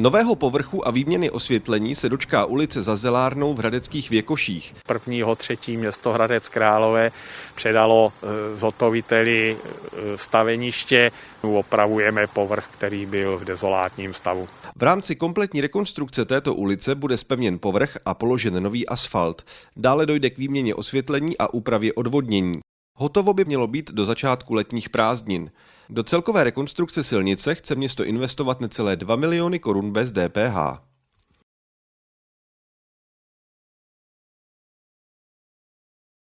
Nového povrchu a výměny osvětlení se dočká ulice za Zelárnou v Hradeckých Věkoších. Prvního třetí město Hradec Králové předalo e, zhotoviteli e, staveniště. Opravujeme povrch, který byl v dezolátním stavu. V rámci kompletní rekonstrukce této ulice bude spevněn povrch a položen nový asfalt. Dále dojde k výměně osvětlení a úpravě odvodnění. Hotovo by mělo být do začátku letních prázdnin. Do celkové rekonstrukce silnice chce město investovat necelé 2 miliony korun bez DPH.